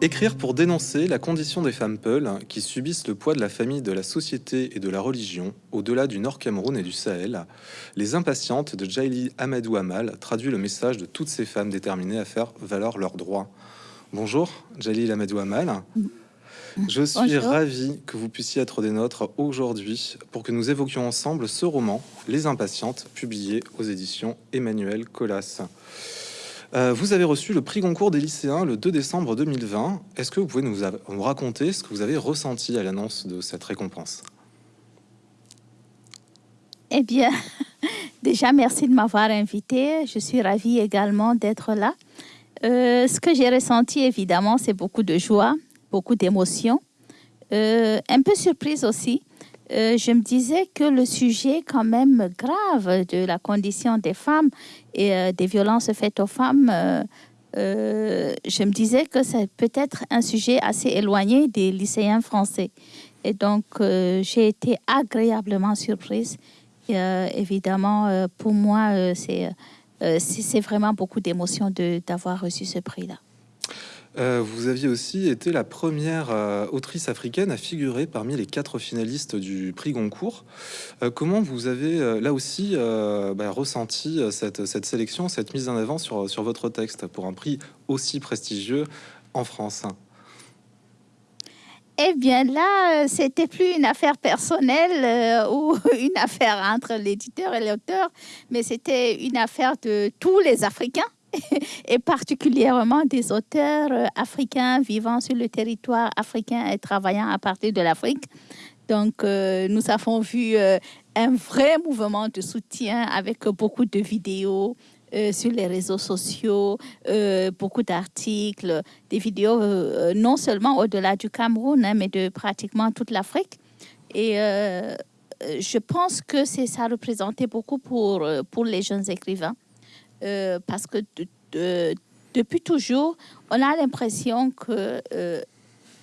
Écrire pour dénoncer la condition des femmes peules qui subissent le poids de la famille, de la société et de la religion au-delà du Nord Cameroun et du Sahel, Les impatientes de Jaili Amadou Amal traduit le message de toutes ces femmes déterminées à faire valoir leurs droits. Bonjour, Jaili Amadou Amal. Je suis ravi que vous puissiez être des nôtres aujourd'hui pour que nous évoquions ensemble ce roman, Les Impatientes, publié aux éditions Emmanuel Colas. Euh, vous avez reçu le prix Goncourt des lycéens le 2 décembre 2020. Est-ce que vous pouvez nous, raconter ce que vous avez ressenti à l'annonce de cette récompense? Eh bien, déjà, merci de m'avoir invité. Je suis ravie également d'être là. Euh, ce que j'ai ressenti, évidemment, c'est beaucoup de joie, beaucoup d'émotion, euh, un peu surprise aussi, euh, je me disais que le sujet quand même grave de la condition des femmes et euh, des violences faites aux femmes, euh, je me disais que c'est peut-être un sujet assez éloigné des lycéens français. Et donc, j'ai été agréablement surprise. évidemment, pour moi, c'est vraiment beaucoup d'émotion d'avoir reçu ce prix-là. Euh, vous aviez aussi été la première euh, autrice africaine à figurer parmi les quatre finalistes du prix Goncourt. Euh, comment vous avez là aussi bah, ressenti cette, sélection, cette mise en avant sur, sur votre texte pour un prix aussi prestigieux en France? Eh bien là, c'était plus une affaire personnelle ou une affaire entre l'éditeur et l'auteur, mais c'était une affaire de tous les Africains et particulièrement des auteurs euh, africains vivant sur le territoire africain et travaillant à partir de l'Afrique. Donc, euh, nous avons vu euh, un vrai mouvement de soutien avec beaucoup de vidéos sur les réseaux sociaux, beaucoup d'articles, des vidéos non seulement au-delà du Cameroun, hein, mais de pratiquement toute l'Afrique. Et je pense que ça représentait beaucoup pour, pour les jeunes écrivains. Euh, parce que depuis toujours, on a l'impression que euh,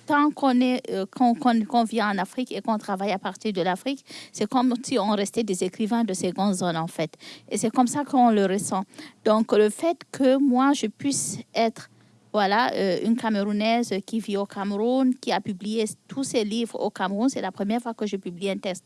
tant qu'on est euh, qu'on vient en Afrique et qu'on travaille à partir de l'Afrique, c'est comme si on restait des écrivains de seconde zone en fait. Et c'est comme ça qu'on le ressent. Donc le fait que moi je puisse être voilà, une Camerounaise qui vit au Cameroun, qui a publié tous ses livres au Cameroun. C'est la première fois que je publie un texte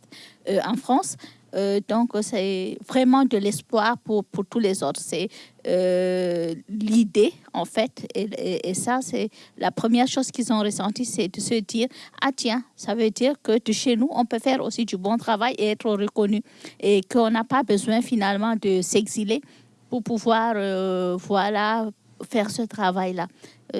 en France. Euh, donc, c'est vraiment de l'espoir pour, pour, tous les autres. C'est euh, l'idée, en fait. Et, ça, c'est la première chose qu'ils ont ressenti, c'est de se dire, ah tiens, ça veut dire que de chez nous, on peut faire aussi du bon travail et être reconnu. Et qu'on n'a pas besoin finalement de s'exiler pour pouvoir, euh, voilà, faire ce travail-là.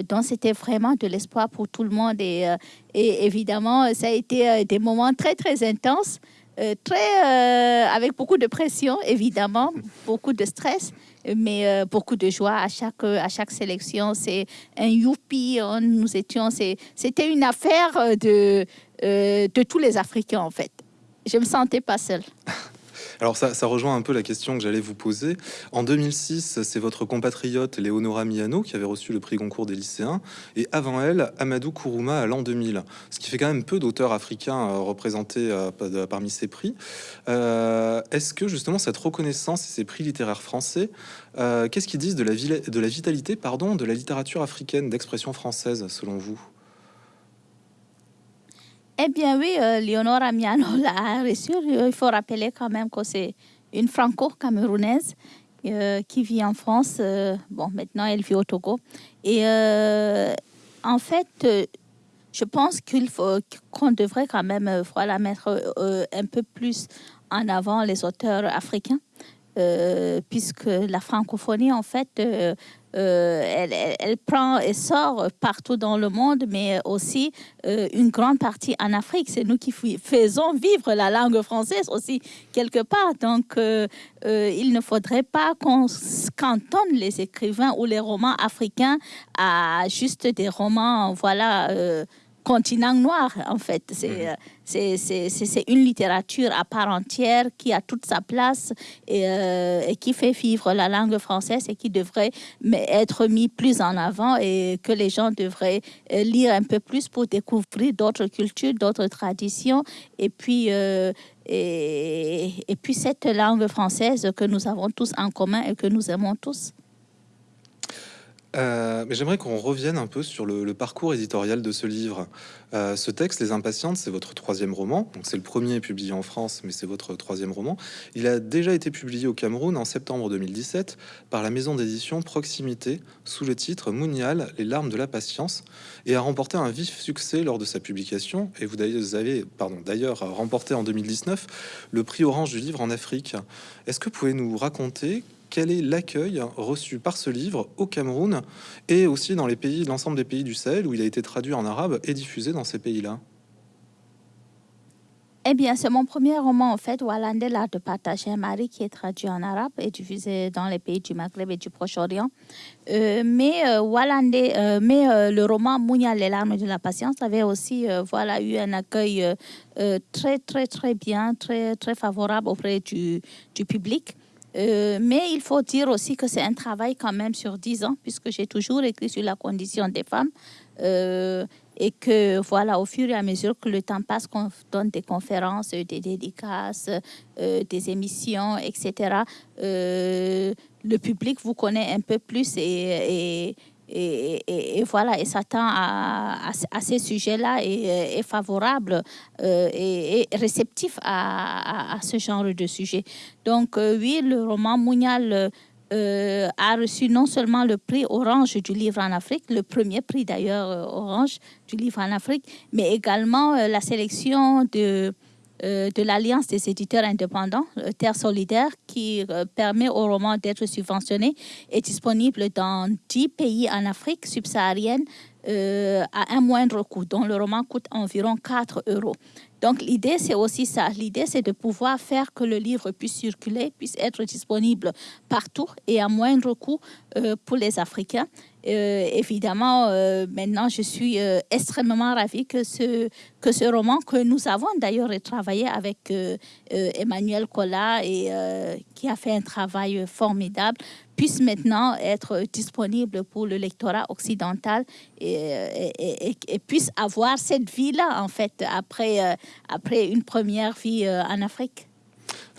Donc, c'était vraiment de l'espoir pour tout le monde. Et, et, évidemment, ça a été des moments très, très intenses. Euh, très, euh, avec beaucoup de pression, évidemment, beaucoup de stress, mais euh, beaucoup de joie à chaque, à chaque sélection. C'est un youpi, nous étions, c'était une affaire de, de tous les Africains, en fait. Je me sentais pas seule. Alors ça, rejoint un peu la question que j'allais vous poser. En 2006, c'est votre compatriote Léonora Miano qui avait reçu le prix Goncourt des lycéens, et avant elle, Amadou Kourouma à l'an 2000, ce qui fait quand même peu d'auteurs africains euh, représentés euh, parmi ces prix. Euh, est-ce que justement cette reconnaissance et ces prix littéraires français, qu'est-ce qu'ils disent de la, de la vitalité pardon, de la littérature africaine d'expression française selon vous? Eh bien oui, euh, Leonora Miano l'a reçu. Il faut rappeler quand même que c'est une franco-camerounaise euh, qui vit en France. Euh, bon, maintenant, elle vit au Togo. Et en fait, je pense qu'il faut qu'on devrait quand même mettre un peu plus en avant les auteurs africains. Puisque la francophonie, en fait, euh, elle, elle, prend et sort partout dans le monde, mais aussi euh, une grande partie en Afrique. C'est nous qui faisons vivre la langue française aussi quelque part. Donc, euh, il ne faudrait pas qu'on cantonne les écrivains ou les romans africains à juste des romans, voilà continent noir, en fait. Mhm. C'est c'est une littérature à part entière qui a toute sa place euh, et, qui fait vivre la langue française et qui devrait être mis plus en avant et que les gens devraient euh, lire un peu plus pour découvrir d'autres cultures, d'autres traditions et puis... Euh, et, et puis cette langue française que nous avons tous en commun et que nous aimons tous. Euh, mais j'aimerais qu'on revienne un peu sur le, parcours éditorial de ce livre. Euh, ce texte, Les Impatientes, c'est votre troisième roman. Donc c'est le premier publié en France, mais c'est votre troisième roman. Il a déjà été publié au Cameroun en septembre 2017 par la maison d'édition Proximité sous le titre Mounial, les larmes de la patience, et a remporté un vif succès lors de sa publication. Et vous avez, pardon, d'ailleurs remporté en 2019 le prix Orange du livre en Afrique. Est-ce que vous pouvez nous raconter quel est l'accueil reçu par ce livre au Cameroun et aussi dans l'ensemble des pays du Sahel où il a été traduit en arabe et diffusé dans ces pays-là? Eh bien, c'est mon premier roman, en fait, Walande, l'art de partager un mari, qui est traduit en arabe et diffusé dans les pays du Maghreb et du Proche-Orient. Euh, mais euh, euh mais euh, le roman Mounia, les larmes de la patience avait aussi voilà, eu un accueil très, très, très bien, très, très favorable auprès du, du public. Euh, mais il faut dire aussi que c'est un travail quand même sur dix ans, puisque j'ai toujours écrit sur la condition des femmes. Euh, et que voilà, au fur et à mesure que le temps passe, qu'on donne des conférences, des dédicaces, euh, des émissions, etc., le public vous connaît un peu plus et, voilà, et s'attend à, à, ces sujets-là et est favorable euh, et, réceptif à, à, ce genre de sujet. Donc euh, oui, le roman Mounial euh, a reçu non seulement le prix Orange du livre en Afrique, le premier prix d'ailleurs Orange du livre en Afrique, mais également la sélection de euh, de l'Alliance des éditeurs indépendants, euh, Terre solidaire, qui euh, permet au roman d'être subventionné et disponible dans 10 pays en Afrique subsaharienne à un moindre coût, dont le roman coûte environ 4 euros. Donc l'idée, c'est aussi ça. L'idée, c'est de pouvoir faire que le livre puisse circuler, puisse être disponible partout et à moindre coût pour les Africains. Euh, évidemment, euh, maintenant, je suis euh, extrêmement ravie que ce, que ce roman, que nous avons d'ailleurs travaillé avec Emmanuel Collat, et, qui a fait un travail formidable, puisse maintenant être disponible pour le lectorat occidental et, et, puisse avoir cette vie-là, en fait, après, après une première vie en Afrique.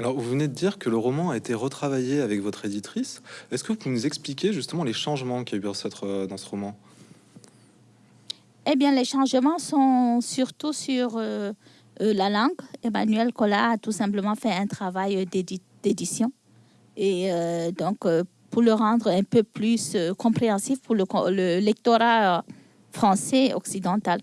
Alors, vous venez de dire que le roman a été retravaillé avec votre éditrice. Est-ce que vous pouvez nous expliquer justement les changements qu'il y a eu dans, euh, dans ce roman? Eh bien, les changements sont surtout sur euh, euh, la langue. Emmanuel Collat a tout simplement fait un travail d'édition. Et donc, pour le rendre un peu plus compréhensif pour le, le lectorat français occidental.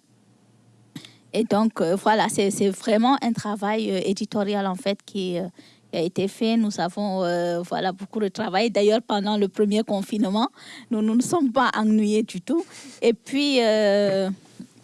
Et donc, euh, voilà, c'est vraiment un travail euh, éditorial, en fait, qui, euh, a été fait. Nous avons voilà, beaucoup de travail. D'ailleurs, pendant le premier confinement, nous, nous ne sommes pas ennuyés du tout. Et puis,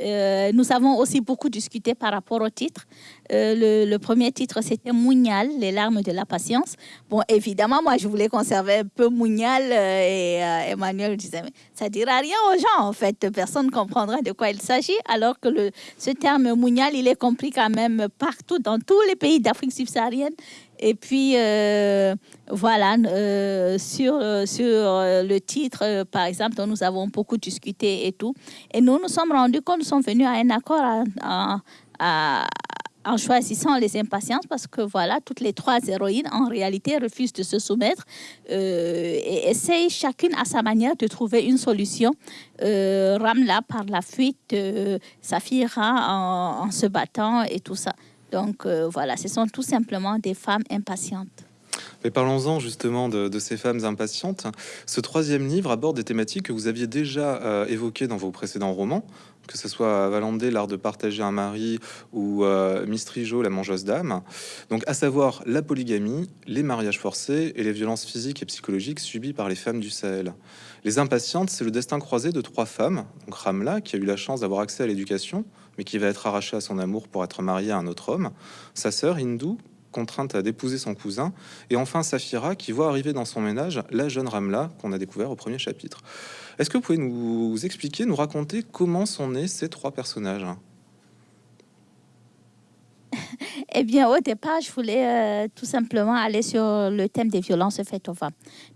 euh, nous avons aussi beaucoup discuté par rapport au titre. Euh, le, premier titre, c'était Mounial, les larmes de la patience. Bon, évidemment, moi, je voulais conserver un peu Mounial euh, et Emmanuel disait, mais ça dira rien aux gens, en fait. Personne ne comprendra de quoi il s'agit, alors que ce terme Mounial, il est compris quand même partout, dans tous les pays d'Afrique subsaharienne. Et puis, euh, voilà, euh, sur, euh, sur le titre, par exemple, dont nous avons beaucoup discuté et tout. Et nous nous sommes rendus compte, nous sommes venus à un accord en choisissant les impatiences parce que voilà, toutes les trois héroïnes en réalité refusent de se soumettre et essayent chacune à sa manière de trouver une solution. Ramla par la fuite, Safira en, en se battant et tout ça. Donc euh, voilà, ce sont tout simplement des femmes impatientes. Mais parlons-en justement de, ces femmes impatientes. Ce troisième livre aborde des thématiques que vous aviez déjà euh, évoquées dans vos précédents romans, que ce soit Valandé, l'art de partager un mari, ou euh, Mistrijo, la mangeuse d'âme. Donc, à savoir la polygamie, les mariages forcés et les violences physiques et psychologiques subies par les femmes du Sahel. Les impatientes, c'est le destin croisé de trois femmes. Donc, Ramla, qui a eu la chance d'avoir accès à l'éducation, mais qui va être arraché à son amour pour être marié à un autre homme, sa sœur Hindu, contrainte à d'épouser son cousin, et enfin Safira, qui voit arriver dans son ménage la jeune Ramla qu'on a découvert au premier chapitre. Est-ce que vous pouvez nous expliquer, nous raconter comment sont nés ces trois personnages? Eh bien, au départ, je voulais euh, tout simplement aller sur le thème des violences faites aux femmes,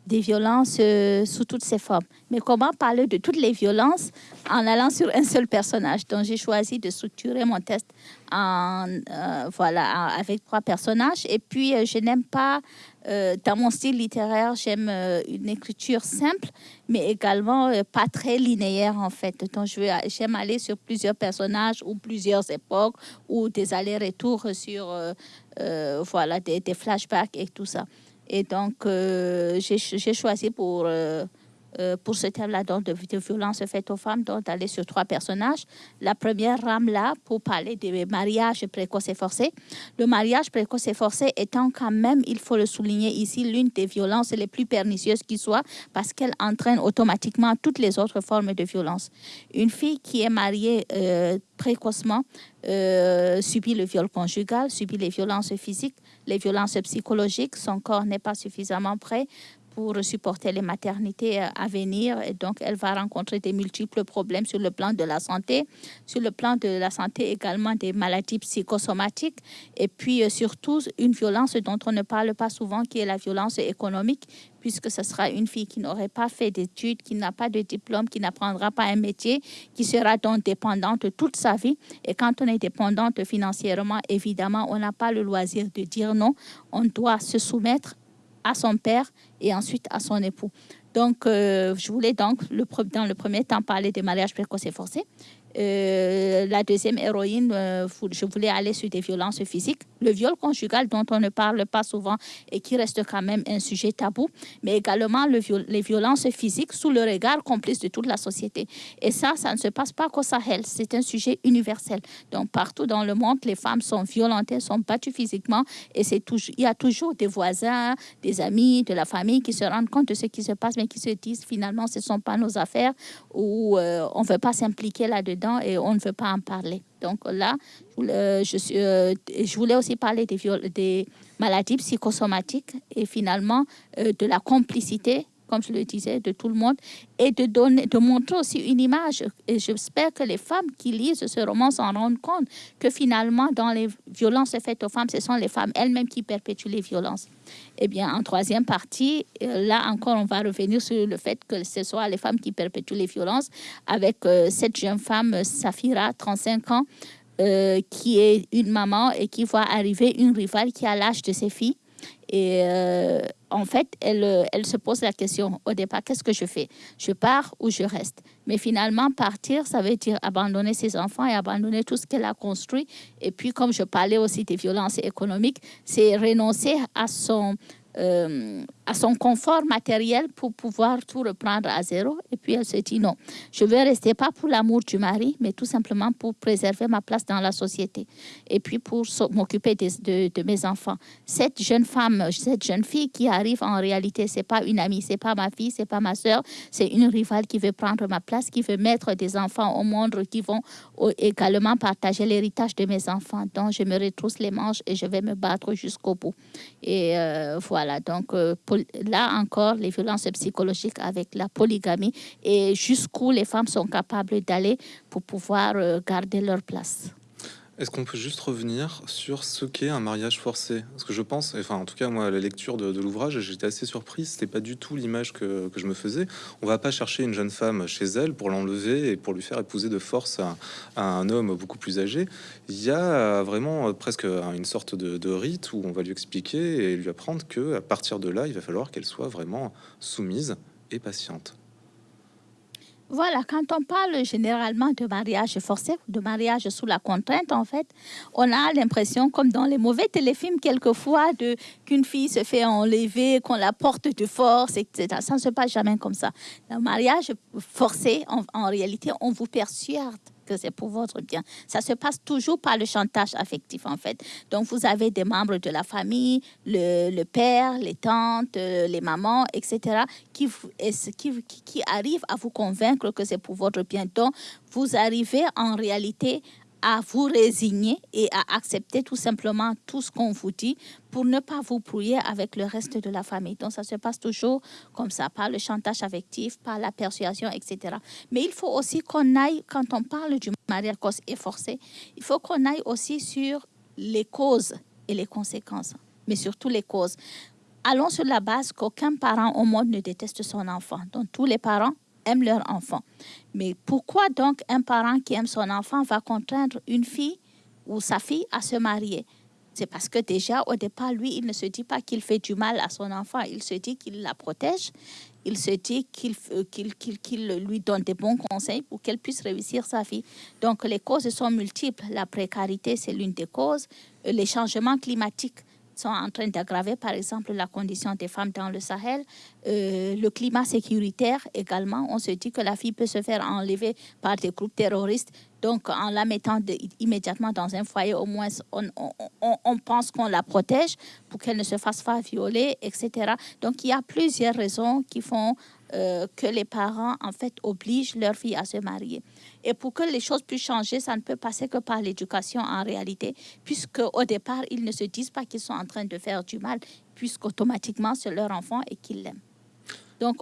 des violences euh, sous toutes ses formes. Mais comment parler de toutes les violences en allant sur un seul personnage? Donc, j'ai choisi de structurer mon, test, en, euh, voilà, avec trois personnages. Et puis, euh, je n'aime pas, euh, dans mon style littéraire, j'aime une écriture simple, mais également pas très linéaire, en fait. Donc, j'aime aller sur plusieurs personnages ou plusieurs époques ou des allers-retours sur, voilà, des, des, flashbacks et tout ça. Et donc, j'ai choisi pour euh, pour ce thème-là de, de, violence faite aux femmes, donc d'aller sur trois personnages. La première rame là pour parler des mariages précoces et forcés. Le mariage précoce et forcé étant quand même, il faut le souligner ici, l'une des violences les plus pernicieuses qui soit parce qu'elle entraîne automatiquement toutes les autres formes de violence. Une fille qui est mariée euh, précocement euh, subit le viol conjugal, subit les violences physiques, les violences psychologiques, son corps n'est pas suffisamment prêt, pour supporter les maternités euh, à venir. Et donc, elle va rencontrer des multiples problèmes sur le plan de la santé, sur le plan de la santé également des maladies psychosomatiques, et puis euh, surtout une violence dont on ne parle pas souvent, qui est la violence économique, puisque ce sera une fille qui n'aurait pas fait d'études, qui n'a pas de diplôme, qui n'apprendra pas un métier, qui sera donc dépendante toute sa vie. Et quand on est dépendante financièrement, évidemment, on n'a pas le loisir de dire non. On doit se soumettre à son père et ensuite à son époux. Donc, euh, je voulais donc, dans le premier temps, parler des mariages précoces et forcés. Euh, la deuxième héroïne, euh, je voulais aller sur des violences physiques. Le viol conjugal dont on ne parle pas souvent et qui reste quand même un sujet tabou, mais également le les violences physiques sous le regard complice de toute la société. Et ça, ça ne se passe pas qu'au Sahel, c'est un sujet universel. Donc partout dans le monde, les femmes sont violentées, sont battues physiquement et il y a toujours des voisins, des amis, de la famille qui se rendent compte de ce qui se passe, mais qui se disent finalement ce ne sont pas nos affaires ou euh, on ne veut pas s'impliquer là-dedans et on ne veut pas en parler. Donc là, euh, je voulais aussi parler des, des maladies psychosomatiques et finalement euh, de la complicité comme je le disais, de tout le monde, et de, donner, de montrer aussi une image. Et j'espère que les femmes qui lisent ce roman s'en rendent compte que finalement, dans les violences faites aux femmes, ce sont les femmes elles-mêmes qui perpétuent les violences. Eh bien, en troisième partie, euh, là encore, on va revenir sur le fait que ce soit les femmes qui perpétuent les violences, avec euh, cette jeune femme, Safira, 35 ans, euh, qui est une maman et qui voit arriver une rivale qui a l'âge de ses filles et euh, en fait, elle, euh, elle se pose la question au départ, qu'est-ce que je fais? Je pars ou je reste? Mais finalement, partir, ça veut dire abandonner ses enfants et abandonner tout ce qu'elle a construit. Et puis, comme je parlais aussi des violences économiques, c'est renoncer à son euh, à son confort matériel pour pouvoir tout reprendre à zéro. Et puis elle se dit non, je vais rester pas pour l'amour du mari, mais tout simplement pour préserver ma place dans la société et puis pour m'occuper de, mes enfants. Cette jeune femme, cette jeune fille qui arrive en réalité, c'est pas une amie, c'est pas ma fille, c'est pas ma soeur, c'est une rivale qui veut prendre ma place, qui veut mettre des enfants au monde, qui vont également partager l'héritage de mes enfants. Donc je me retrousse les manches et je vais me battre jusqu'au bout. Et euh, voilà donc euh, là encore, les violences psychologiques avec la polygamie et jusqu'où les femmes sont capables d'aller pour pouvoir euh, garder leur place. Est-ce qu'on peut juste revenir sur ce qu'est un mariage forcé? Parce que je pense, enfin en tout cas moi, la lecture de, l'ouvrage, j'étais assez surprise. C'était pas du tout l'image que, je me faisais. On va pas chercher une jeune femme chez elle pour l'enlever et pour lui faire épouser de force à, un homme beaucoup plus âgé. Il y a vraiment presque une sorte de, de, rite où on va lui expliquer et lui apprendre que à partir de là, il va falloir qu'elle soit vraiment soumise et patiente. Voilà, quand on parle généralement de mariage forcé, de mariage sous la contrainte, en fait, on a l'impression, comme dans les mauvais téléfilms, quelquefois, qu'une fille se fait enlever, qu'on la porte de force, etc. Ça ne se passe jamais comme ça. Le mariage forcé, en réalité, on vous persuade que c'est pour votre bien. Ça se passe toujours par le chantage affectif, en fait. Donc, vous avez des membres de la famille, le, père, les tantes, euh, les mamans, etc., qui, qui, qui arrivent à vous convaincre que c'est pour votre bien. Donc, vous arrivez en réalité à vous résigner et à accepter tout simplement tout ce qu'on vous dit pour ne pas vous brouiller avec le reste de la famille. Donc ça se passe toujours comme ça, par le chantage affectif, par la persuasion, etc. Mais il faut aussi qu'on aille, quand on parle du mariage et forcé, il faut qu'on aille aussi sur les causes et les conséquences, mais surtout les causes. Allons sur la base qu'aucun parent au monde ne déteste son enfant. Donc tous les parents aiment leur enfant. Mais pourquoi donc un parent qui aime son enfant va contraindre une fille ou sa fille à se marier? C'est parce que déjà, au départ, lui, il ne se dit pas qu'il fait du mal à son enfant, il se dit qu'il la protège, il se dit qu'il qu'il lui donne des bons conseils pour qu'elle puisse réussir sa vie. Donc, les causes sont multiples. La précarité, c'est l'une des causes. Les changements climatiques, sont en train d'aggraver, par exemple, la condition des femmes dans le Sahel. Euh, le climat sécuritaire également, on se dit que la fille peut se faire enlever par des groupes terroristes. Donc, en la mettant immédiatement dans un foyer, au moins, on, pense qu'on la protège pour qu'elle ne se fasse pas violer, etc. Donc, il y a plusieurs raisons qui font euh, que les parents, en fait, obligent leur fille à se marier. Et pour que les choses puissent changer, ça ne peut passer que par l'éducation en réalité, puisque au départ, ils ne se disent pas qu'ils sont en train de faire du mal, puisqu'automatiquement, c'est leur enfant et qu'ils l'aiment. Donc,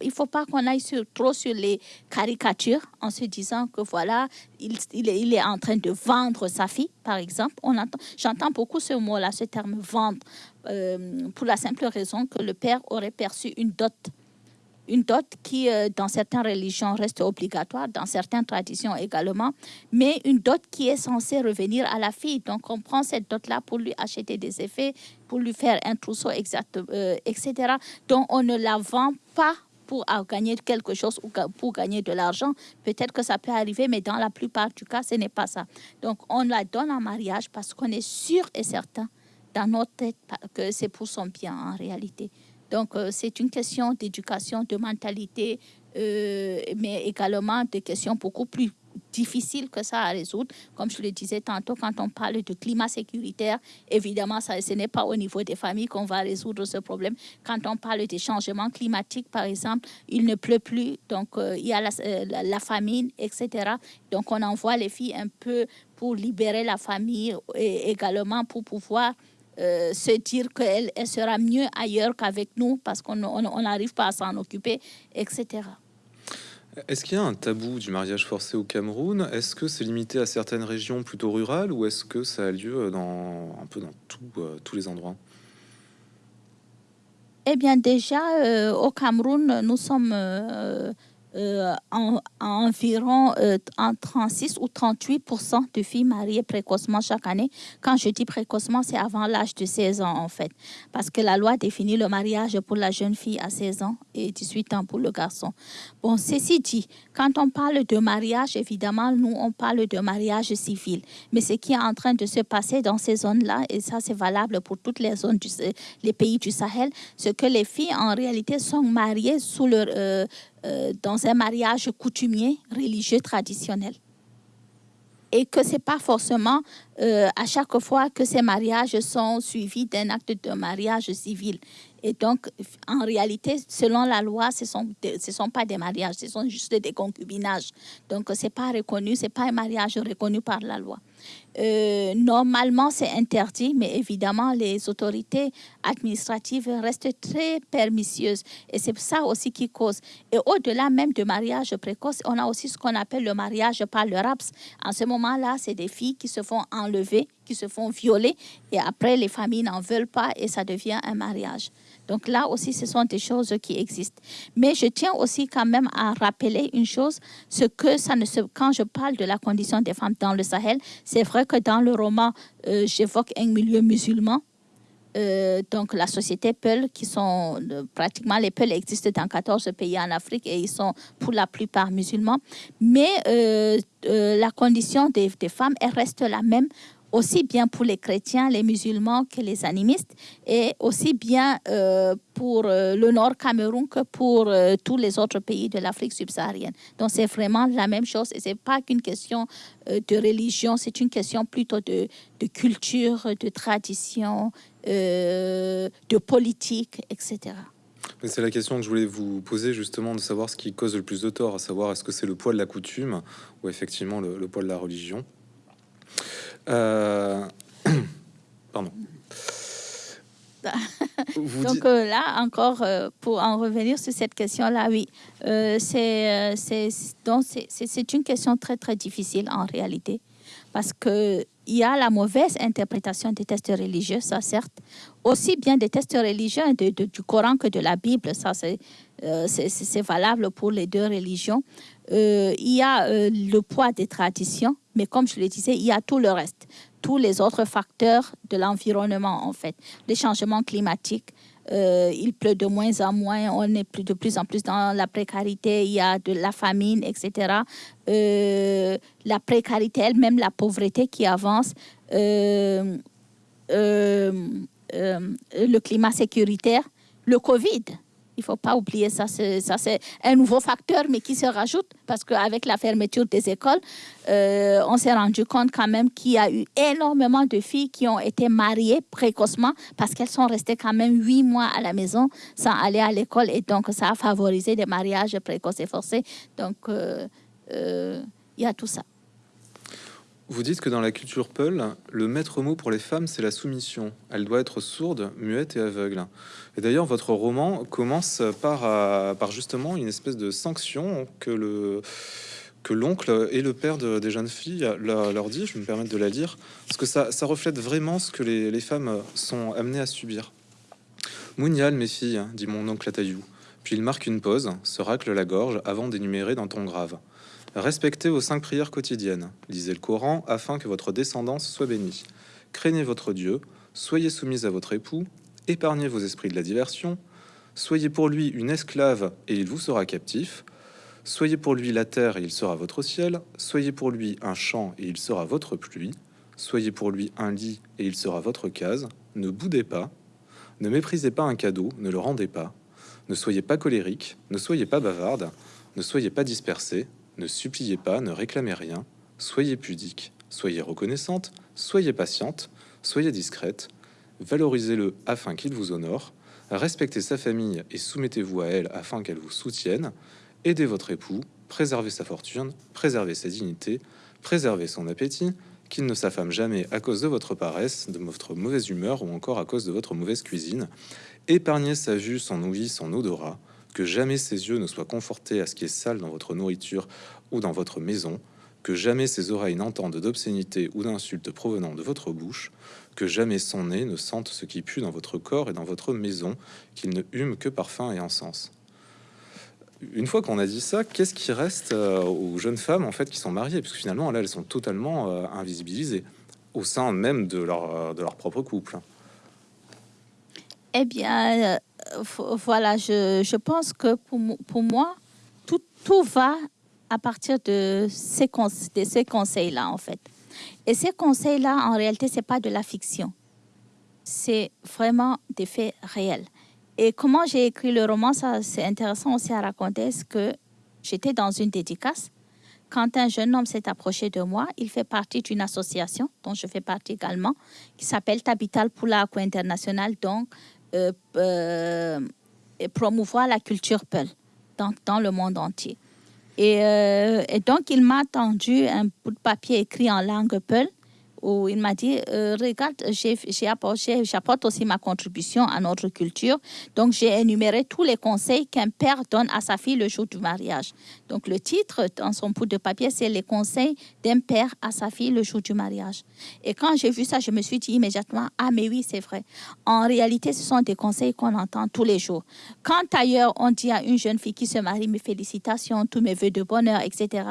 il ne faut pas qu'on aille trop sur les caricatures en se disant que voilà, il, est, en train de vendre sa fille, par exemple. J'entends beaucoup ce mot-là, ce terme vendre, euh, pour la simple raison que le père aurait perçu une dot une dot qui, euh, dans certaines religions, reste obligatoire, dans certaines traditions également, mais une dot qui est censée revenir à la fille. Donc, on prend cette dot-là pour lui acheter des effets, pour lui faire un trousseau, exact, euh, etc. Donc, on ne la vend pas pour gagner quelque chose ou pour gagner de l'argent. Peut-être que ça peut arriver, mais dans la plupart du cas, ce n'est pas ça. Donc, on la donne en mariage parce qu'on est sûr et certain dans notre tête que c'est pour son bien en réalité. Donc, euh, c'est une question d'éducation, de mentalité, euh, mais également des questions beaucoup plus difficiles que ça à résoudre. Comme je le disais tantôt, quand on parle de climat sécuritaire, évidemment, ça, ce n'est pas au niveau des familles qu'on va résoudre ce problème. Quand on parle des changements climatiques, par exemple, il ne pleut plus, donc euh, il y a la, la, famine, etc. Donc, on envoie les filles un peu pour libérer la famille et également pour pouvoir euh, se dire qu'elle elle sera mieux ailleurs qu'avec nous parce qu'on n'arrive pas à s'en occuper, etc. Est-ce qu'il y a un tabou du mariage forcé au Cameroun? Est-ce que c'est limité à certaines régions plutôt rurales ou est-ce que ça a lieu dans, un peu dans tout, euh, tous les endroits? Eh bien déjà, euh, au Cameroun, nous sommes euh, en, environ euh, en 36 ou 38 de filles mariées précocement chaque année. Quand je dis précocement, c'est avant l'âge de 16 ans en fait, parce que la loi définit le mariage pour la jeune fille à 16 ans et 18 ans pour le garçon. Bon, ceci dit, quand on parle de mariage, évidemment, nous on parle de mariage civil, mais ce qui est en train de se passer dans ces zones-là, et ça c'est valable pour toutes les zones, du, les pays du Sahel, c'est que les filles en réalité sont mariées sous leur euh, euh, dans un mariage coutumier religieux traditionnel. Et que ce n'est pas forcément euh, à chaque fois que ces mariages sont suivis d'un acte de mariage civil. Et donc, en réalité, selon la loi, ce ne sont, ce sont pas des mariages, ce sont juste des concubinages. Donc, ce n'est pas reconnu, ce n'est pas un mariage reconnu par la loi. Euh, normalement, c'est interdit, mais évidemment, les autorités administratives restent très permissieuses. Et c'est ça aussi qui cause. Et au-delà même du mariage précoce, on a aussi ce qu'on appelle le mariage par le RAPS. En ce moment-là, c'est des filles qui se font enlever, qui se font violer, et après, les familles n'en veulent pas et ça devient un mariage. Donc là aussi, ce sont des choses qui existent. Mais je tiens aussi quand même à rappeler une chose, ce que ça ne se, quand je parle de la condition des femmes dans le Sahel, c'est vrai que dans le roman, euh, j'évoque un milieu musulman. Euh, donc la société Peul, qui sont euh, pratiquement les Peul existent dans 14 pays en Afrique et ils sont pour la plupart musulmans. Mais la condition des, des femmes, elle reste la même aussi bien pour les chrétiens, les musulmans que les animistes, et aussi bien euh, pour euh, le Nord Cameroun que pour euh, tous les autres pays de l'Afrique subsaharienne. Donc c'est vraiment la même chose et c'est pas qu'une question de religion, c'est une question plutôt de, culture, de tradition, de politique, etc. C'est la question que je voulais vous poser justement de savoir ce qui cause le plus de tort, à savoir est-ce que c'est le poids de la coutume ou effectivement le poids de la religion? Euh, pardon. Donc euh, là, encore, euh, pour en revenir sur cette question-là, oui, c'est c'est une question très, très difficile en réalité. Parce qu'il y a la mauvaise interprétation des tests religieux, ça certes, aussi bien des tests religieux de, du Coran que de la Bible, ça c'est valable pour les deux religions. il y a le poids des traditions, mais comme je le disais, il y a tout le reste. tous les autres facteurs de l'environnement, en fait. Les changements climatiques, euh, il pleut de moins en moins, on est de plus en plus dans la précarité, il y a de la famine, etc. Euh, la précarité elle-même, la pauvreté qui avance, euh, le climat sécuritaire, le Covid. Il ne faut pas oublier ça. Ça, c'est un nouveau facteur, mais qui se rajoute parce qu'avec la fermeture des écoles, euh, on s'est rendu compte quand même qu'il y a eu énormément de filles qui ont été mariées précocement parce qu'elles sont restées quand même huit mois à la maison sans aller à l'école. Et donc, ça a favorisé des mariages précoces et forcés. Donc, euh, euh, il y a tout ça. Vous dites que dans la culture Peul, le maître mot pour les femmes, c'est la soumission. Elle doit être sourde, muette et aveugle. Et d'ailleurs, votre roman commence par, euh, justement une espèce de sanction que le que l'oncle et le père des jeunes filles leur, dit, je me permets de la lire, parce que ça, reflète vraiment ce que les, les, femmes sont amenées à subir. Mounial, mes filles, dit mon oncle à Taillou. Puis il marque une pause, se racle la gorge avant d'énumérer d'un ton grave. Respectez vos cinq prières quotidiennes, lisez le Coran afin que votre descendance soit bénie. Craignez votre Dieu, soyez soumise à votre époux, épargnez vos esprits de la diversion, soyez pour lui une esclave et il vous sera captif, soyez pour lui la terre et il sera votre ciel, soyez pour lui un champ et il sera votre pluie, soyez pour lui un lit et il sera votre case, ne boudez pas, ne méprisez pas un cadeau, ne le rendez pas, ne soyez pas colérique, ne soyez pas bavarde, ne soyez pas dispersé, ne suppliez pas, ne réclamez rien, soyez pudique, soyez reconnaissante, soyez patiente, soyez discrète, valorisez-le afin qu'il vous honore, respectez sa famille et soumettez-vous à elle afin qu'elle vous soutienne, aidez votre époux, préservez sa fortune, préservez sa dignité, préservez son appétit, qu'il ne s'affame jamais à cause de votre paresse, de votre mauvaise humeur ou encore à cause de votre mauvaise cuisine, épargnez sa vue, son ouïe, son odorat, que jamais ses yeux ne soient confortés à ce qui est sale dans votre nourriture ou dans votre maison, que jamais ses oreilles n'entendent d'obscénité ou d'insultes provenant de votre bouche, que jamais son nez ne sente ce qui pue dans votre corps et dans votre maison, qu'il ne hume que parfum et encens. Une fois qu'on a dit ça, qu'est-ce qui reste euh, aux jeunes femmes en fait qui sont mariées, puisque finalement là elles sont totalement euh, invisibilisées au sein même de leur, euh, de leur propre couple. Eh bien, voilà, je, pense que pour, pour moi, tout, tout, va à partir de ces, ces conseils-là, en fait. Et ces conseils-là, en réalité, ce n'est pas de la fiction. C'est vraiment des faits réels. Et comment j'ai écrit le roman, c'est intéressant aussi à raconter, ce que j'étais dans une dédicace. Quand un jeune homme s'est approché de moi, il fait partie d'une association dont je fais partie également, qui s'appelle Tabital Pula International, donc euh, euh, promouvoir la culture Peul dans, dans, le monde entier. Et, euh, et donc, il m'a tendu un bout de papier écrit en langue Peul où il m'a dit, euh, regarde, j'apporte aussi ma contribution à notre culture. Donc, j'ai énuméré tous les conseils qu'un père donne à sa fille le jour du mariage. Donc, le titre dans son bout de papier, c'est les conseils d'un père à sa fille le jour du mariage. Et quand j'ai vu ça, je me suis dit immédiatement, ah mais oui, c'est vrai. En réalité, ce sont des conseils qu'on entend tous les jours. Quand ailleurs, on dit à une jeune fille qui se marie, mes félicitations, tous mes voeux de bonheur, etc.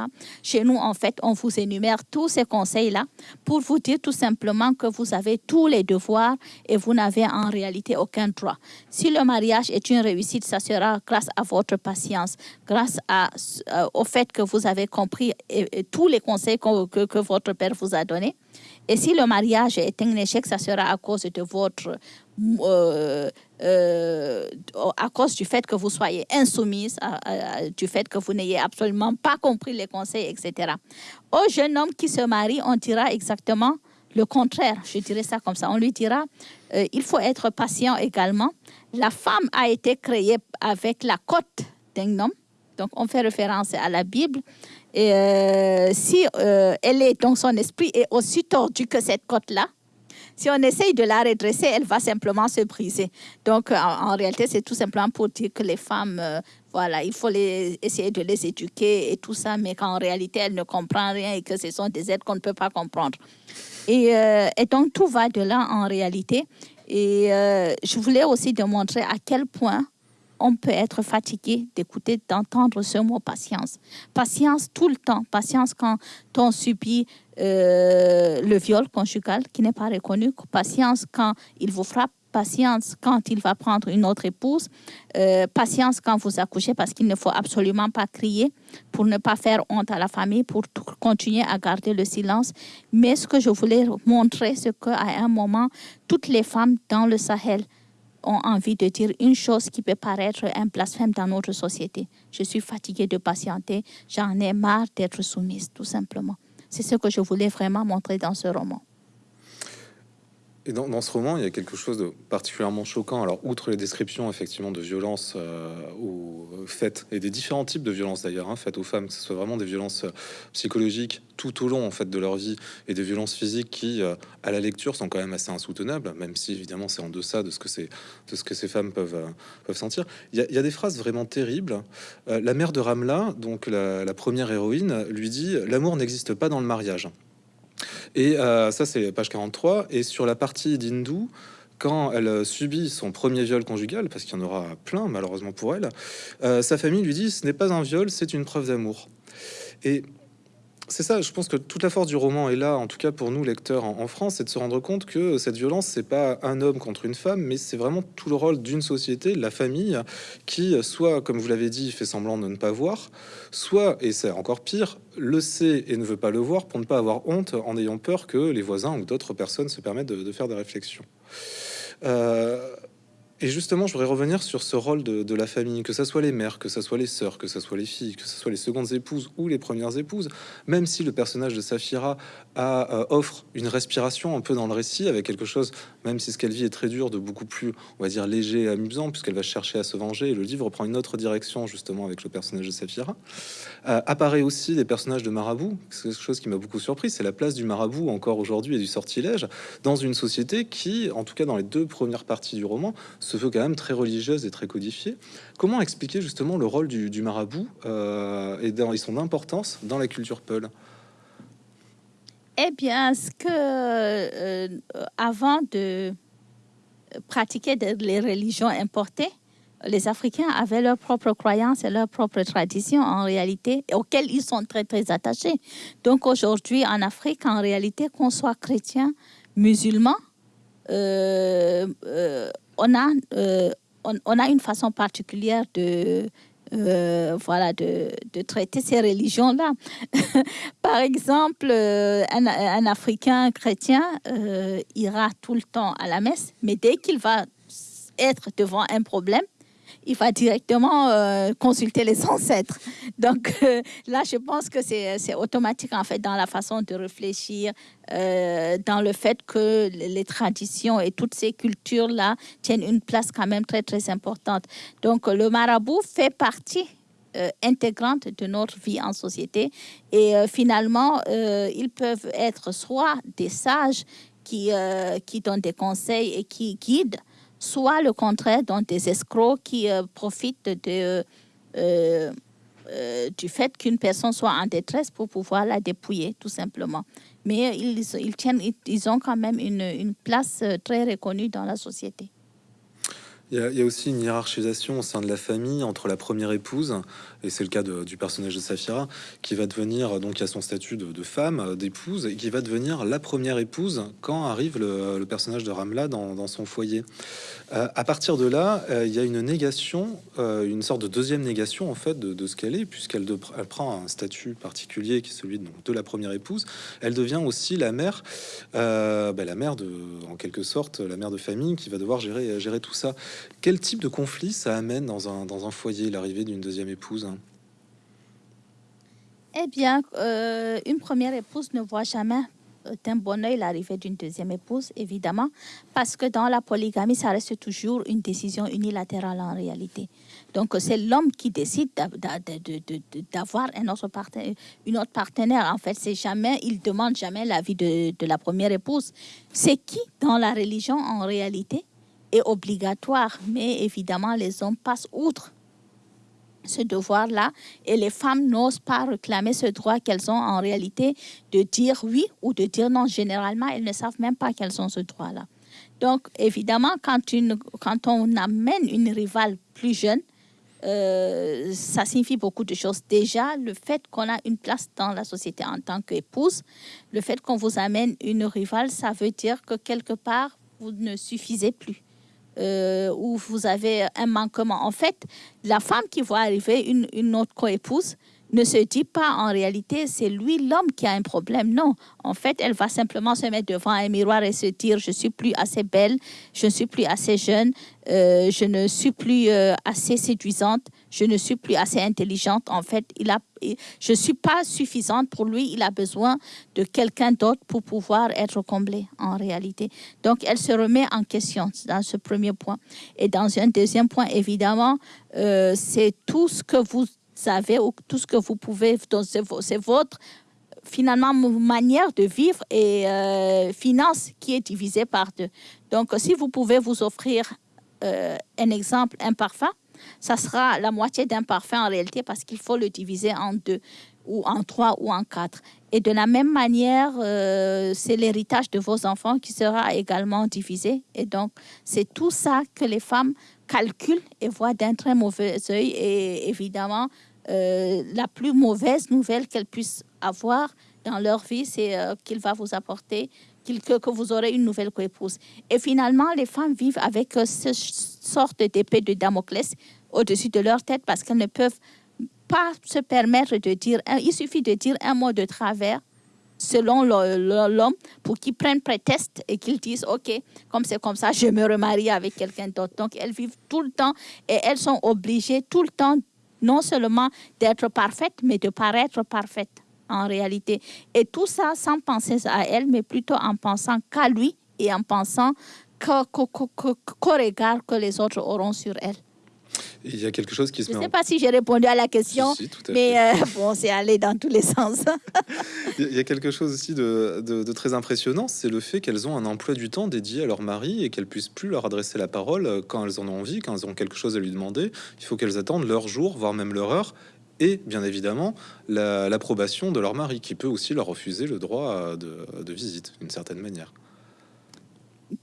Chez nous, en fait, on vous énumère tous ces conseils-là pour vous dire tout simplement que vous avez tous les devoirs et vous n'avez en réalité aucun droit. Si le mariage est une réussite, ça sera grâce à votre patience, grâce euh, au fait que vous avez compris tous les conseils que, que, votre père vous a donnés. Et si le mariage est un échec, ça sera à cause de votre euh, euh, à cause du fait que vous soyez insoumise, du fait que vous n'ayez absolument pas compris les conseils, etc. Au jeune homme qui se marie, on dira exactement le contraire, je dirais ça comme ça. On lui dira, euh, il faut être patient également. La femme a été créée avec la côte d'un homme. Donc, on fait référence à la Bible. Et euh, si elle est dans son esprit est aussi tordue que cette côte-là, si on essaye de la redresser, elle va simplement se briser. Donc, en, réalité, c'est tout simplement pour dire que les femmes, euh, voilà, il faut essayer de les éduquer et tout ça, mais qu'en réalité, elles ne comprennent rien et que ce sont des êtres qu'on ne peut pas comprendre. Et, euh, donc, tout va de là en réalité. Et euh, je voulais aussi démontrer à quel point on peut être fatigué d'écouter, d'entendre ce mot patience. Patience tout le temps. Patience quand on subit euh, le viol conjugal qui n'est pas reconnu. Patience quand il vous frappe. Patience quand il va prendre une autre épouse. Euh, patience quand vous accouchez parce qu'il ne faut absolument pas crier pour ne pas faire honte à la famille, pour continuer à garder le silence. Mais ce que je voulais montrer, c'est qu'à un moment, toutes les femmes dans le Sahel, ont envie de dire une chose qui peut paraître un blasphème dans notre société. Je suis fatiguée de patienter, j'en ai marre d'être soumise, tout simplement. C'est ce que je voulais vraiment montrer dans ce roman. Dans, ce roman, il y a quelque chose de particulièrement choquant. Alors, outre les descriptions effectivement de violences euh, euh, faites et des différents types de violences d'ailleurs hein, faites aux femmes, que ce soit vraiment des violences euh, psychologiques tout au long en fait de leur vie et des violences physiques qui, à la lecture, sont quand même assez insoutenables, même si évidemment c'est en deçà de ce que ces femmes peuvent peuvent sentir. Il y, a, des phrases vraiment terribles. la mère de Ramla, donc la première héroïne, lui dit l'amour n'existe pas dans le mariage. Et euh, ça, c'est page 43. Et sur la partie d'Hindou, quand elle subit son premier viol conjugal, parce qu'il y en aura plein malheureusement pour elle, euh, sa famille lui dit ce n'est pas un viol, c'est une preuve d'amour. Et c'est ça, je pense que toute la force du roman est là, en tout cas pour nous lecteurs en, France, c'est de se rendre compte que cette violence, c'est pas un homme contre une femme, mais c'est vraiment tout le rôle d'une société, la famille, qui soit, comme vous l'avez dit, fait semblant de ne pas voir, soit, et c'est encore pire, le sait et ne veut pas le voir pour ne pas avoir honte en ayant peur que les voisins ou d'autres personnes se permettent de, faire des réflexions. Euh, et justement, je voudrais revenir sur ce rôle de, la famille, que ce soit les mères, que ce soit les sœurs, que ce soit les filles, que ce soit les secondes épouses ou les premières épouses, même si le personnage de Saphira a, euh, offre une respiration un peu dans le récit, avec quelque chose, même si ce qu'elle vit est très dur, de beaucoup plus, on va dire, léger et amusant, puisqu'elle va chercher à se venger, et le livre prend une autre direction, justement, avec le personnage de Saphira. Euh, apparaît aussi des personnages de marabout, c'est quelque chose qui m'a beaucoup surpris, c'est la place du marabout encore aujourd'hui et du sortilège dans une société qui, en tout cas dans les deux premières parties du roman, se veut quand même très religieuse et très codifiée. Comment expliquer justement le rôle du, marabout euh, et, dans, son importance dans la culture Peul? Eh bien, ce que euh, avant de pratiquer les religions importées, les Africains avaient leurs propres croyances et leurs propres traditions en réalité, auxquelles ils sont très très attachés. Donc aujourd'hui en Afrique, en réalité, qu'on soit chrétien, musulman, euh, on a, euh, on, a une façon particulière de, euh, voilà, de, traiter ces religions-là. Par exemple, euh, un, Africain chrétien ira tout le temps à la messe, mais dès qu'il va être devant un problème, il va directement euh, consulter les ancêtres. Donc euh, là, je pense que c'est automatique en fait dans la façon de réfléchir, euh, dans le fait que les traditions et toutes ces cultures-là tiennent une place quand même très très importante. Donc le marabout fait partie intégrante de notre vie en société. Et finalement, ils peuvent être soit des sages qui, qui donnent des conseils et qui guident, soit le contraire, donc des escrocs qui euh, profitent euh, euh, du fait qu'une personne soit en détresse pour pouvoir la dépouiller, tout simplement. Mais ils, ils, tiennent, ont quand même une, une place très reconnue dans la société. Il y, a, aussi une hiérarchisation au sein de la famille entre la première épouse, et c'est le cas du personnage de Saphira, qui va devenir, donc, à son statut de, femme, d'épouse, et qui va devenir la première épouse quand arrive le, personnage de Ramla dans, son foyer. Euh, à partir de là, euh, il y a une négation, euh, une sorte de deuxième négation, en fait, de, ce qu'elle est, puisqu'elle elle prend un statut particulier qui est celui de, la première épouse. Elle devient aussi la mère, ben, la mère de, en quelque sorte, la mère de famille qui va devoir gérer tout ça. Quel type de conflit ça amène dans un, dans un foyer, l'arrivée d'une deuxième épouse? Eh bien, euh, une première épouse ne voit jamais d'un bon oeil l'arrivée d'une deuxième épouse, évidemment, parce que dans la polygamie, ça reste toujours une décision unilatérale en réalité. Donc, c'est l'homme qui décide d'avoir un autre partenaire, une autre partenaire. En fait, c'est jamais, il demande jamais l'avis de la première épouse. C'est qui, dans la religion, en réalité, est obligatoire, mais évidemment, les hommes passent outre ce devoir-là et les femmes n'osent pas réclamer ce droit qu'elles ont en réalité de dire oui ou de dire non. Généralement, elles ne savent même pas qu'elles ont ce droit-là. Donc, évidemment, quand, on amène une rivale plus jeune, euh, ça signifie beaucoup de choses. Déjà, le fait qu'on a une place dans la société en tant qu'épouse, le fait qu'on vous amène une rivale, ça veut dire que quelque part, vous ne suffisez plus. Euh, ou vous avez un manquement. En fait, la femme qui voit arriver une, une autre coépouse, ne se dit pas en réalité c'est lui l'homme qui a un problème. Non, en fait, elle va simplement se mettre devant un miroir et se dire je suis plus assez belle, je ne suis plus assez jeune, euh, je ne suis plus euh, assez séduisante, je ne suis plus assez intelligente. En fait, il a, je ne suis pas suffisante pour lui. Il a besoin de quelqu'un d'autre pour pouvoir être comblé en réalité. Donc, elle se remet en question dans ce premier point. Et dans un deuxième point, évidemment, euh, c'est tout ce que vous savez, ou tout ce que vous pouvez, c'est votre finalement manière de vivre et euh, finance qui est divisée par deux. Donc, si vous pouvez vous offrir euh, un exemple, un parfum, ça sera la moitié d'un parfum en réalité parce qu'il faut le diviser en deux ou en trois ou en quatre. Et de la même manière, euh, c'est l'héritage de vos enfants qui sera également divisé. Et donc, c'est tout ça que les femmes calculent et voient d'un très mauvais œil. Et évidemment, euh, la plus mauvaise nouvelle qu'elles puissent avoir dans leur vie, c'est euh, qu'il va vous apporter, que, vous aurez une nouvelle coépouse. Et finalement, les femmes vivent avec euh, cette sorte d'épée de Damoclès au-dessus de leur tête parce qu'elles ne peuvent pas se permettre de dire, il suffit de dire un mot de travers selon l'homme pour qu'ils prennent prétexte et qu'ils disent OK, comme c'est comme ça, je me remarie avec quelqu'un d'autre. Donc elles vivent tout le temps et elles sont obligées tout le temps non seulement d'être parfaite, mais de paraître parfaite en réalité. Et tout ça sans penser à elle, mais plutôt en pensant qu'à lui et en pensant qu'au regard que les autres auront sur elle. Il y a quelque chose qui se Je ne sais pas si j'ai répondu à la question, mais euh, bon, c'est allé dans tous les sens. Il y a quelque chose aussi de, de, très impressionnant, c'est le fait qu'elles ont un emploi du temps dédié à leur mari et qu'elles puissent plus leur adresser la parole quand elles en ont envie, quand elles ont quelque chose à lui demander. Il faut qu'elles attendent leur jour, voire même leur heure, et bien évidemment l'approbation de leur mari, qui peut aussi leur refuser le droit de, de visite d'une certaine manière.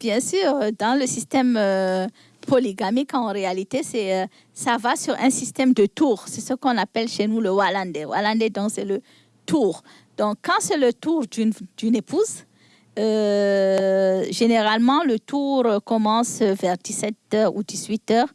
Bien sûr, dans le système euh, polygamique, en réalité, c'est euh, ça va sur un système de tour. C'est ce qu'on appelle chez nous le Wallandais. Wallandais, donc, c'est le tour. Donc, quand c'est le tour d'une épouse, euh, généralement, le tour commence vers 17h ou 18h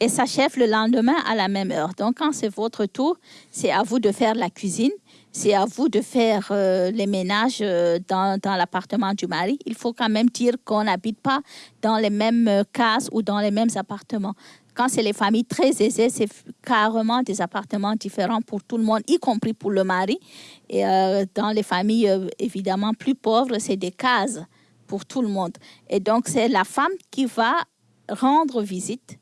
et s'achève le lendemain à la même heure. Donc, quand c'est votre tour, c'est à vous de faire la cuisine c'est à vous de faire euh, les ménages euh, dans, dans l'appartement du mari. Il faut quand même dire qu'on n'habite pas dans les mêmes euh, cases ou dans les mêmes appartements. Quand c'est les familles très aisées, c'est carrément des appartements différents pour tout le monde, y compris pour le mari. Et dans les familles évidemment plus pauvres, c'est des cases pour tout le monde. Et donc, c'est la femme qui va rendre visite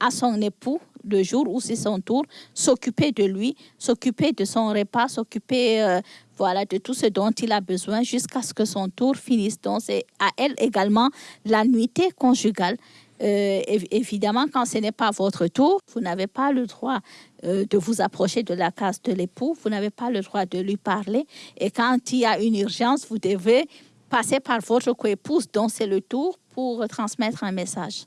à son époux le jour où c'est son tour, s'occuper de lui, s'occuper de son repas, s'occuper euh, voilà, de tout ce dont il a besoin jusqu'à ce que son tour finisse. Donc, c'est à elle également la nuitée conjugale. Euh, évidemment, quand ce n'est pas votre tour, vous n'avez pas le droit euh, de vous approcher de la case de l'époux, vous n'avez pas le droit de lui parler. Et quand il y a une urgence, vous devez passer par votre coépouse, dont c'est le tour, pour transmettre un message.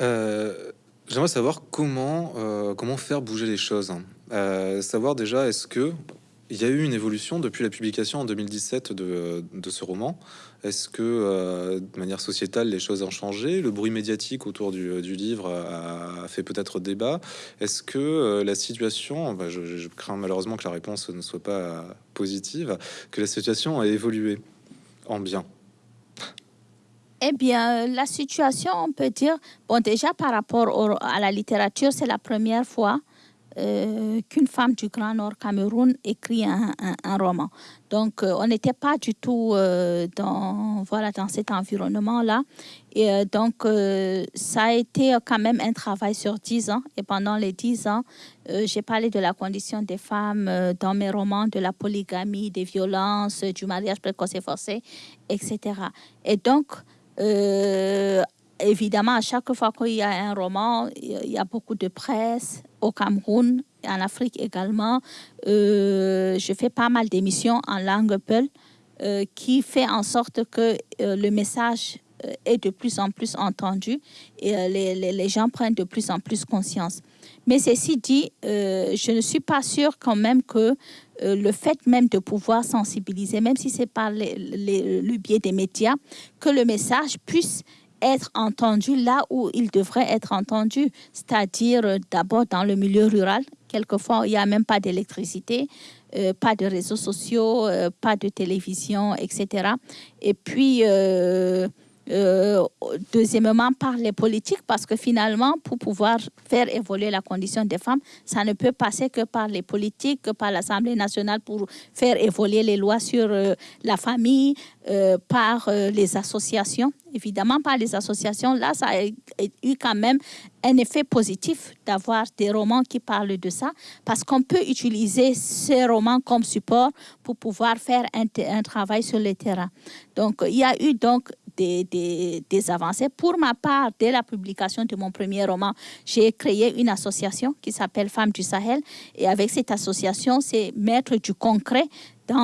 Euh, j'aimerais savoir comment, euh, comment faire bouger les choses. Euh, savoir déjà, est-ce que il y a eu une évolution depuis la publication en 2017 de, de ce roman? Est-ce que, de manière sociétale, les choses ont changé? Le bruit médiatique autour du, livre a, fait peut-être débat. Est-ce que la situation, je, je, crains malheureusement que la réponse ne soit pas positive, que la situation a évolué en bien? Eh bien, la situation, on peut dire, bon, déjà par rapport à la littérature, c'est la première fois euh, qu'une femme du Grand Nord Cameroun écrit un, roman. Donc, euh, on n'était pas du tout euh, dans, voilà, dans cet environnement-là. Et donc, ça a été quand même un travail sur dix ans. Et pendant les dix ans, j'ai parlé de la condition des femmes dans mes romans, de la polygamie, des violences, du mariage précoce et forcé, etc. Et donc, euh, évidemment, à chaque fois qu'il y a un roman, il y a beaucoup de presse au Cameroun, en Afrique également. Euh, je fais pas mal d'émissions en langue peul. qui fait en sorte que le message est de plus en plus entendu et les, les, gens prennent de plus en plus conscience. Mais ceci dit, je ne suis pas sûre quand même que le fait même de pouvoir sensibiliser, même si c'est par le biais des médias, que le message puisse être entendu là où il devrait être entendu, c'est-à-dire euh, d'abord dans le milieu rural. Quelquefois, il n'y a même pas d'électricité, euh, pas de réseaux sociaux, euh, pas de télévision, etc. Et puis, euh, deuxièmement, par les politiques, parce que finalement, pour pouvoir faire évoluer la condition des femmes, ça ne peut passer que par les politiques, que par l'Assemblée nationale pour faire évoluer les lois sur euh, la famille, euh, par les associations. Évidemment, par les associations, là, ça a eu quand même un effet positif d'avoir des romans qui parlent de ça, parce qu'on peut utiliser ces romans comme support pour pouvoir faire un, un travail sur le terrain. Donc, il y a eu donc des, avancées. Pour ma part, dès la publication de mon premier roman, j'ai créé une association qui s'appelle Femmes du Sahel. Et avec cette association, c'est mettre du concret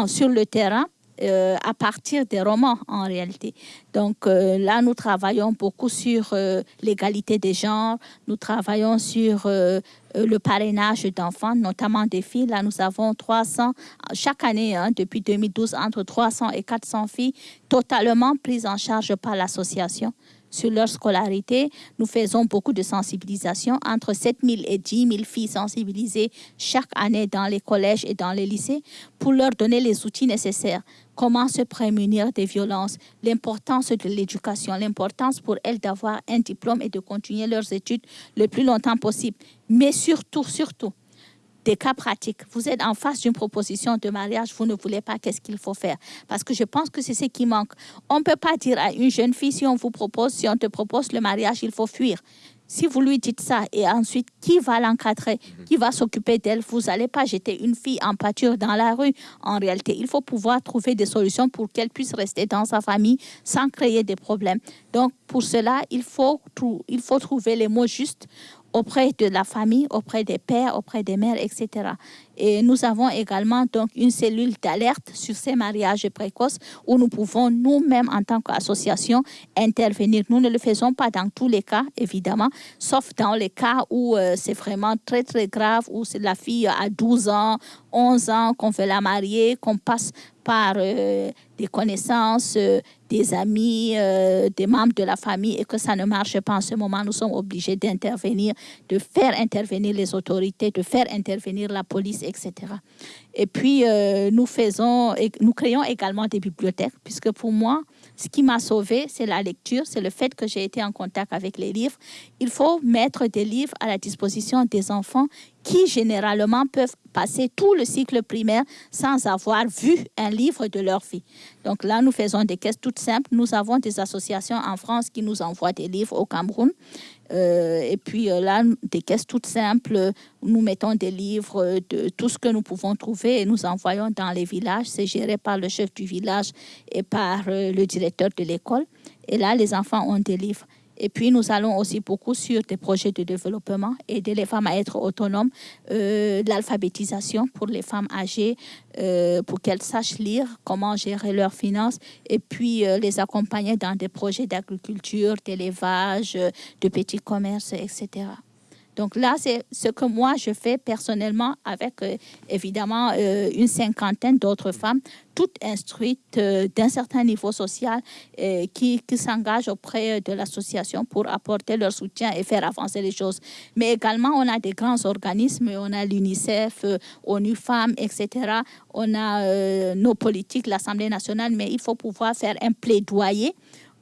sur le terrain euh, à partir des romans en réalité. Donc euh, là, nous travaillons beaucoup sur euh, l'égalité des genres, nous travaillons sur le parrainage d'enfants, notamment des filles. Là, nous avons 300, chaque année, hein, depuis 2012, entre 300 et 400 filles totalement prises en charge par l'association sur leur scolarité. Nous faisons beaucoup de sensibilisation, entre 7 000 et 10 000 filles sensibilisées chaque année dans les collèges et dans les lycées pour leur donner les outils nécessaires. Comment se prémunir des violences, l'importance de l'éducation, l'importance pour elles d'avoir un diplôme et de continuer leurs études le plus longtemps possible. Mais surtout, surtout, des cas pratiques. Vous êtes en face d'une proposition de mariage, vous ne voulez pas, qu'est-ce qu'il faut faire? Parce que je pense que c'est ce qui manque. On ne peut pas dire à une jeune fille, si on vous propose, si on te propose le mariage, il faut fuir. Si vous lui dites ça et ensuite, qui va l'encadrer? Mhm. Qui va s'occuper d'elle? Vous n'allez pas jeter une fille en pâture dans la rue. En réalité, il faut pouvoir trouver des solutions pour qu'elle puisse rester dans sa famille sans créer des problèmes. Donc, pour cela, il faut, il faut trouver les mots justes auprès de la famille, auprès des pères, auprès des mères, etc. Et nous avons également donc une cellule d'alerte sur ces mariages précoces où nous pouvons nous-mêmes en tant qu'association intervenir. Nous ne le faisons pas dans tous les cas, évidemment, sauf dans les cas où euh, c'est vraiment très très grave, où la fille a 12 ans, 11 ans, qu'on veut la marier, qu'on passe par euh, des connaissances, euh, des amis, des membres de la famille et que ça ne marche pas en ce moment, nous sommes obligés d'intervenir, de faire intervenir les autorités, de faire intervenir la police, etc. Et puis, nous faisons, nous créons également des bibliothèques, puisque pour moi, ce qui m'a sauvé, c'est la lecture, c'est le fait que j'ai été en contact avec les livres. Il faut mettre des livres à la disposition des enfants qui généralement peuvent passer tout le cycle primaire sans avoir vu un livre de leur vie. Donc là, nous faisons des caisses toutes simples. Nous avons des associations en France qui nous envoient des livres au Cameroun. Euh, et puis euh, là, des caisses toutes simples, nous mettons des livres de tout ce que nous pouvons trouver et nous envoyons dans les villages. C'est géré par le chef du village et par euh, le directeur de l'école. Et là, les enfants ont des livres. Et puis, nous allons aussi beaucoup sur des projets de développement, aider les femmes à être autonomes, euh, l'alphabétisation pour les femmes âgées, euh, pour qu'elles sachent lire, comment gérer leurs finances, et puis euh, les accompagner dans des projets d'agriculture, d'élevage, de petits commerces, etc. Donc là, c'est ce que moi, je fais personnellement avec, euh, évidemment, euh, une cinquantaine d'autres femmes, toutes instruites euh, d'un certain niveau social, qui, qui s'engagent auprès de l'association pour apporter leur soutien et faire avancer les choses. Mais également, on a des grands organismes, on a l'UNICEF, ONU Femmes, etc. On a nos politiques, l'Assemblée nationale, mais il faut pouvoir faire un plaidoyer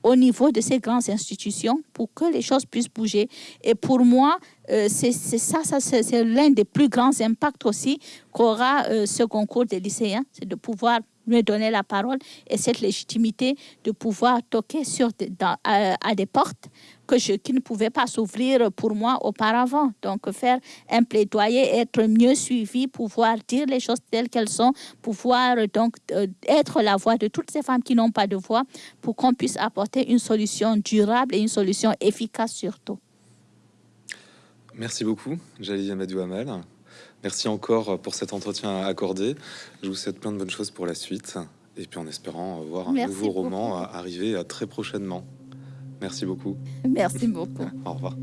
au niveau de ces grandes institutions pour que les choses puissent bouger. Et pour moi, euh, c'est ça, c'est l'un des plus grands impacts aussi qu'aura euh, ce concours des lycéens, c'est de pouvoir me donner la parole et cette légitimité de pouvoir toquer sur à, des portes que je, qui ne pouvaient pas s'ouvrir pour moi auparavant. Donc, faire un plaidoyer, être mieux suivi, pouvoir dire les choses telles qu'elles sont, pouvoir donc euh, être la voix de toutes ces femmes qui n'ont pas de voix pour qu'on puisse apporter une solution durable et une solution efficace surtout. Merci beaucoup, Jalil Amadou Amal. Merci encore pour cet entretien accordé. Je vous souhaite plein de bonnes choses pour la suite et puis en espérant voir un Merci nouveau roman arriver très prochainement. Merci beaucoup. Merci beaucoup. Au revoir.